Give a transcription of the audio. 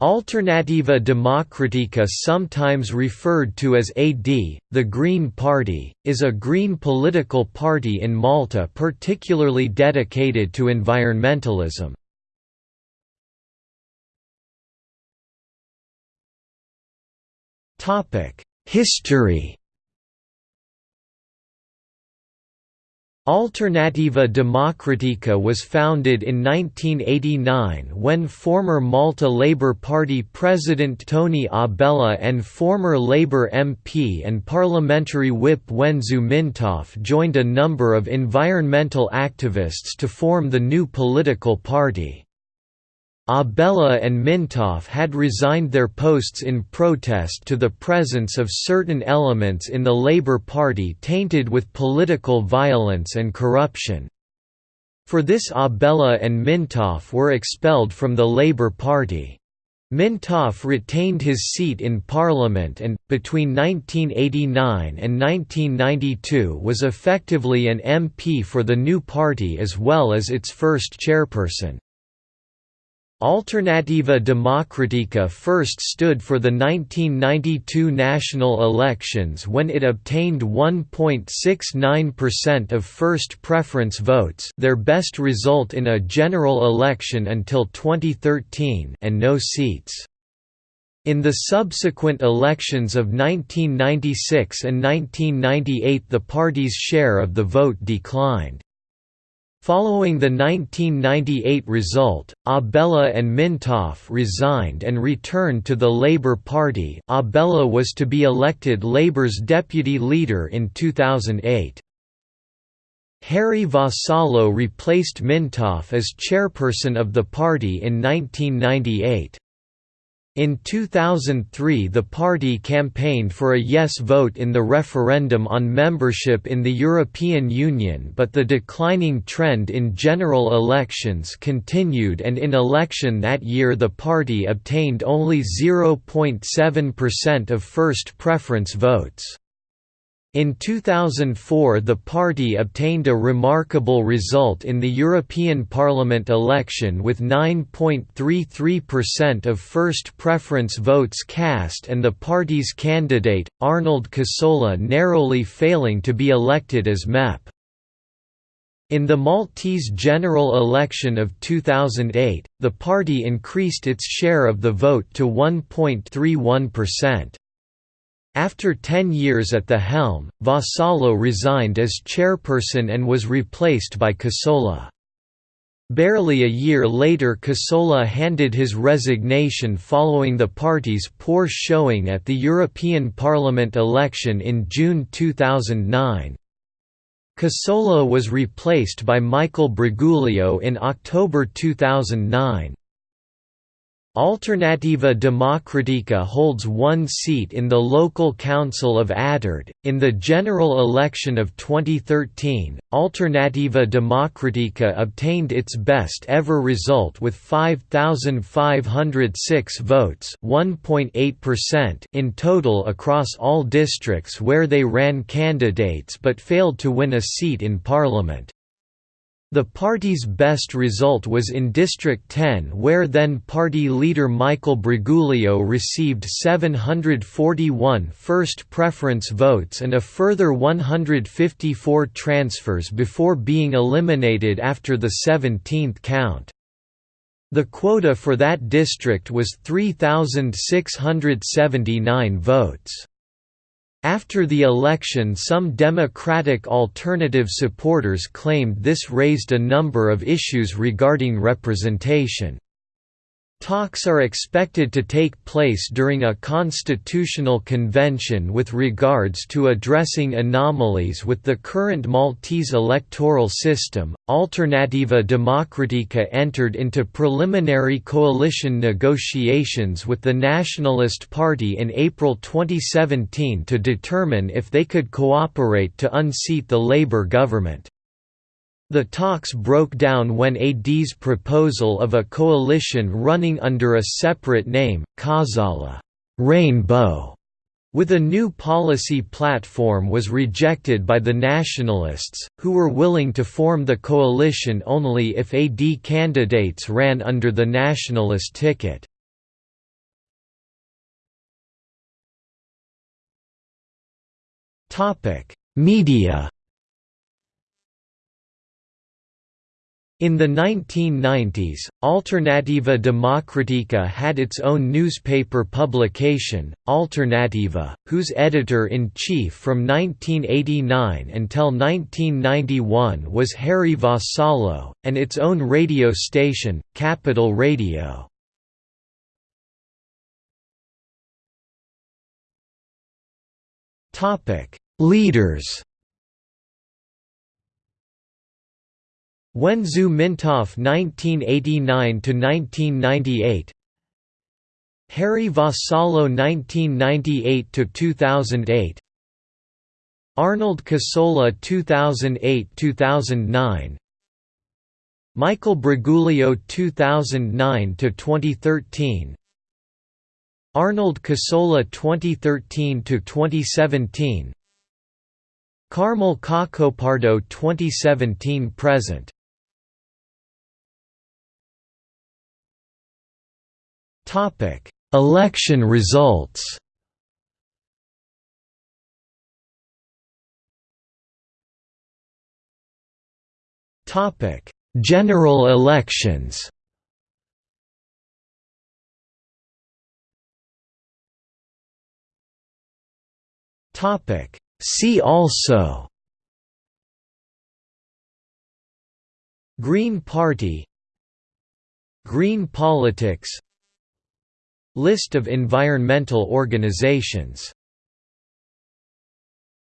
Alternattiva Demokratika sometimes referred to as AD, the Green Party, is a green political party in Malta particularly dedicated to environmentalism. History Alternattiva Demokratika was founded in 1989 when former Malta Labour Party President Toni Abela and former Labour MP and parliamentary whip Wenzu Mintoff joined a number of environmental activists to form the new political party. Abela and Mintoff had resigned their posts in protest to the presence of certain elements in the Labour Party tainted with political violence and corruption. For this Abela and Mintoff were expelled from the Labour Party. Mintoff retained his seat in Parliament and, between 1989 and 1992 was effectively an MP for the new party as well as its first chairperson. Alternattiva Demokratika first stood for the 1992 national elections when it obtained 1.69% of first preference votes their best result in a general election until 2013 and no seats. In the subsequent elections of 1996 and 1998 the party's share of the vote declined. Following the 1998 result, Abela and Mintoff resigned and returned to the Labour Party Abela was to be elected Labour's deputy leader in 2008. Harry Vassallo replaced Mintoff as chairperson of the party in 1998. In 2003 the party campaigned for a yes vote in the referendum on membership in the European Union but the declining trend in general elections continued and in election that year the party obtained only 0.7% of first preference votes. In 2004 the party obtained a remarkable result in the European Parliament election with 9.33% of first preference votes cast and the party's candidate, Arnold Cassola narrowly failing to be elected as MEP. In the Maltese general election of 2008, the party increased its share of the vote to 1.31%. After ten years at the helm, Vassallo resigned as chairperson and was replaced by Cassola. Barely a year later Cassola handed his resignation following the party's poor showing at the European Parliament election in June 2009. Cassola was replaced by Michael Briguglio in October 2009. Alternattiva Demokratika holds one seat in the local council of Attard. In the general election of 2013, Alternattiva Demokratika obtained its best ever result with 5,506 votes in total across all districts where they ran candidates but failed to win a seat in parliament. The party's best result was in District 10 where then party leader Michael Briguglio received 741 first preference votes and a further 154 transfers before being eliminated after the 17th count. The quota for that district was 3,679 votes. After the election some Democratic Alternative supporters claimed this raised a number of issues regarding representation. Talks are expected to take place during a constitutional convention with regards to addressing anomalies with the current Maltese electoral system. Alternattiva Demokratika entered into preliminary coalition negotiations with the Nationalist Party in April 2017 to determine if they could cooperate to unseat the Labour government. The talks broke down when AD's proposal of a coalition running under a separate name, Kazala Rainbow, with a new policy platform was rejected by the nationalists, who were willing to form the coalition only if AD candidates ran under the nationalist ticket. Media In the 1990s, Alternattiva Demokratika had its own newspaper publication, Alternativa, whose editor-in-chief from 1989 until 1991 was Harry Vassallo, and its own radio station, Capital Radio. Leaders Wenzu Mintoff 1989–1998 Harry Vassallo 1998–2008 Arnold Cassola 2008–2009 Michael Briguglio 2009–2013 Arnold Cassola 2013–2017 Carmel Cacopardo 2017 Topic: Election results. Topic: General elections. Topic: See also. Green Party. Green politics List of environmental organizations